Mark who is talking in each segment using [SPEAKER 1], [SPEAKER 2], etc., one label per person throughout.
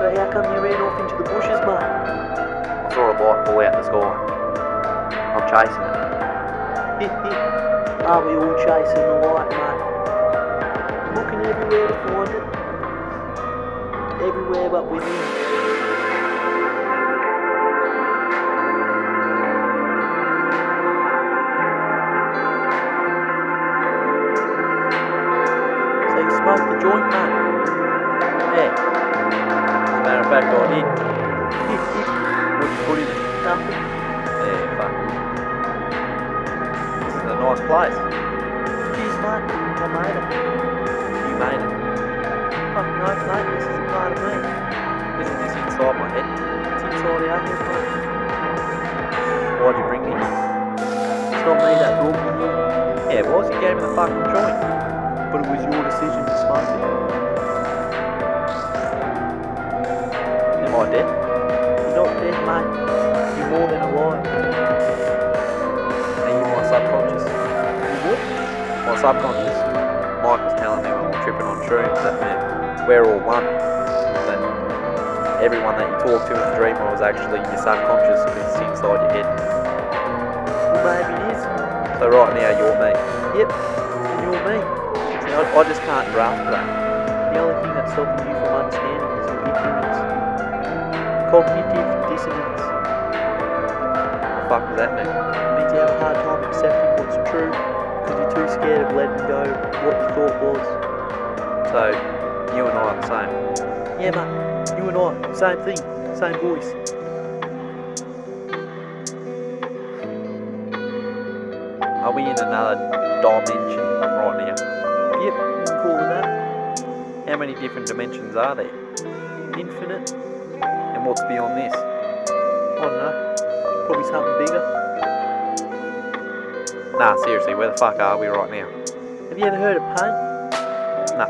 [SPEAKER 1] So how come you ran off into the bushes, mate?
[SPEAKER 2] I saw a light fall out in the sky. I'm chasing it.
[SPEAKER 1] Are we all chasing the light, mate? Looking everywhere to find it. Everywhere but within. So you smoked the joint, mate?
[SPEAKER 2] Yeah. As a matter of fact, I did.
[SPEAKER 1] what you put it?
[SPEAKER 2] Yeah, fuck. This is a nice place.
[SPEAKER 1] Cheers, mate. I made it.
[SPEAKER 2] You made it.
[SPEAKER 1] Fuck no, mate. This is part of me.
[SPEAKER 2] Isn't this inside my head?
[SPEAKER 1] It's inside our head, mate.
[SPEAKER 2] Why'd you bring me?
[SPEAKER 1] It's not me that brought you here.
[SPEAKER 2] Yeah, it was. You gave me the fucking joint.
[SPEAKER 1] But it was your decision to smoke it. You're not dead, mate. You're more than alive.
[SPEAKER 2] Are you my subconscious?
[SPEAKER 1] You what?
[SPEAKER 2] My subconscious. Mike was telling me when we were tripping on shrooms that man, we're all one. That everyone that you talk to in the dream was actually your subconscious because it's inside your head.
[SPEAKER 1] Well, maybe it is.
[SPEAKER 2] So right now you're me.
[SPEAKER 1] Yep. And you're me.
[SPEAKER 2] See, I, I just can't grasp that.
[SPEAKER 1] The only thing that's stopping you from understanding is your ignorance. Cognitive
[SPEAKER 2] What the fuck does that mean?
[SPEAKER 1] It means you have a hard time accepting what's true because you're too scared of letting go what you thought was.
[SPEAKER 2] So you and I are the same.
[SPEAKER 1] Yeah, mate. You and I, same thing, same voice.
[SPEAKER 2] Are we in another dimension right now?
[SPEAKER 1] Yep, you call it that.
[SPEAKER 2] How many different dimensions are there?
[SPEAKER 1] Infinite.
[SPEAKER 2] And what's beyond this?
[SPEAKER 1] I don't know. Probably something bigger.
[SPEAKER 2] Nah, seriously, where the fuck are we right now?
[SPEAKER 1] Have you ever heard of paint?
[SPEAKER 2] No.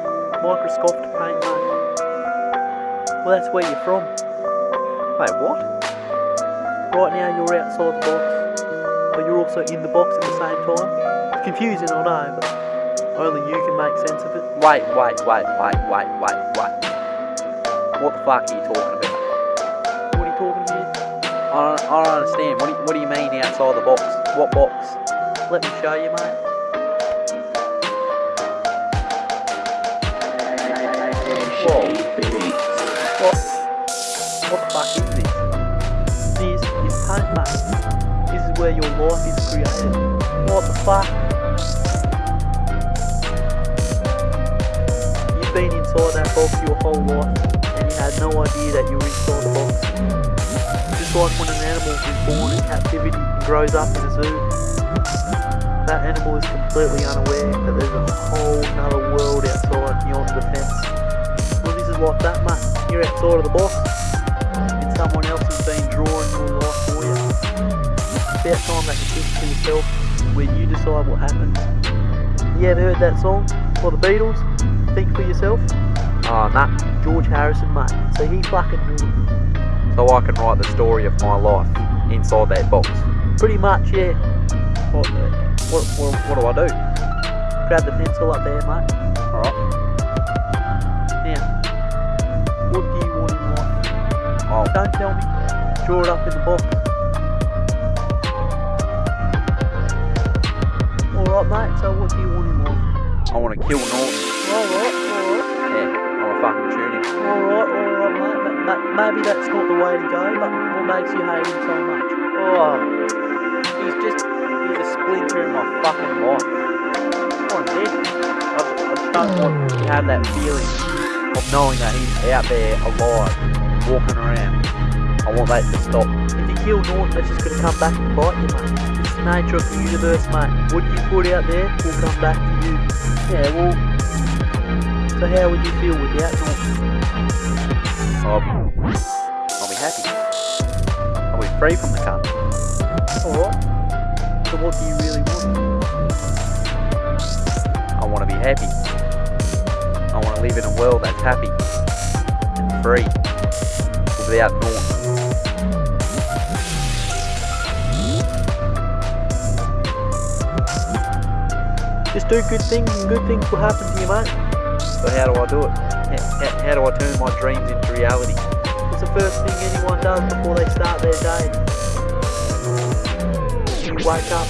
[SPEAKER 1] Microscopic paint, mate. Well, that's where you're from.
[SPEAKER 2] Wait, what?
[SPEAKER 1] Right now, you're outside the box, but you're also in the box at the same time. It's confusing, I know, but only you can make sense of it.
[SPEAKER 2] Wait, wait, wait, wait, wait, wait, wait. What the fuck are you talking about? I don't, I don't understand. What do, you, what do you mean outside the box? What box?
[SPEAKER 1] Let me show you, mate.
[SPEAKER 2] Whoa.
[SPEAKER 1] What? What the fuck is this? This is mate. This is where your life is created. What the fuck? You've been inside that box your whole life, and you had no idea that you were inside the box. Just like when an animal is born in captivity and grows up in a zoo. That animal is completely unaware that there's a whole other world outside beyond the fence. Well, this is like that, mate. You're outside of the box, and someone else has been drawing your life for you. It's about time that you think for yourself, where you decide what happens. You ever heard that song? For the Beatles? Think for yourself?
[SPEAKER 2] Oh, nah.
[SPEAKER 1] George Harrison, mate. So he fucking knew it.
[SPEAKER 2] So I can write the story of my life inside that box.
[SPEAKER 1] Pretty much, yeah.
[SPEAKER 2] What, what, what, what do I do?
[SPEAKER 1] Grab the pencil up there, mate.
[SPEAKER 2] Alright.
[SPEAKER 1] Now, what do you want in life?
[SPEAKER 2] Oh,
[SPEAKER 1] Don't tell me. Draw it up in the box. Alright, mate, so what do you want in life?
[SPEAKER 2] I want to kill Norton.
[SPEAKER 1] Maybe that's not the way to go, but what makes you hate him so much?
[SPEAKER 2] Oh, he's just, he's a splinter in my fucking life. Want him dead. I, I just don't want to have that feeling of knowing that he's out there alive, walking around. I want that to stop.
[SPEAKER 1] If you kill Norton, that's just gonna come back and bite you, mate. It's the nature of the universe, mate. What you put out there will come back to you.
[SPEAKER 2] Yeah, well,
[SPEAKER 1] So how would you feel without Norton?
[SPEAKER 2] I'll be, I'll be happy. I'll be free from the cunt.
[SPEAKER 1] Alright. So what do you really want?
[SPEAKER 2] I want to be happy. I want to live in a world that's happy and free without Norton.
[SPEAKER 1] Just do good things and good things will happen to you, mate.
[SPEAKER 2] So how do I do it? How, how, do I turn my dreams into reality?
[SPEAKER 1] It's the first thing anyone does before they start their day. Wake up,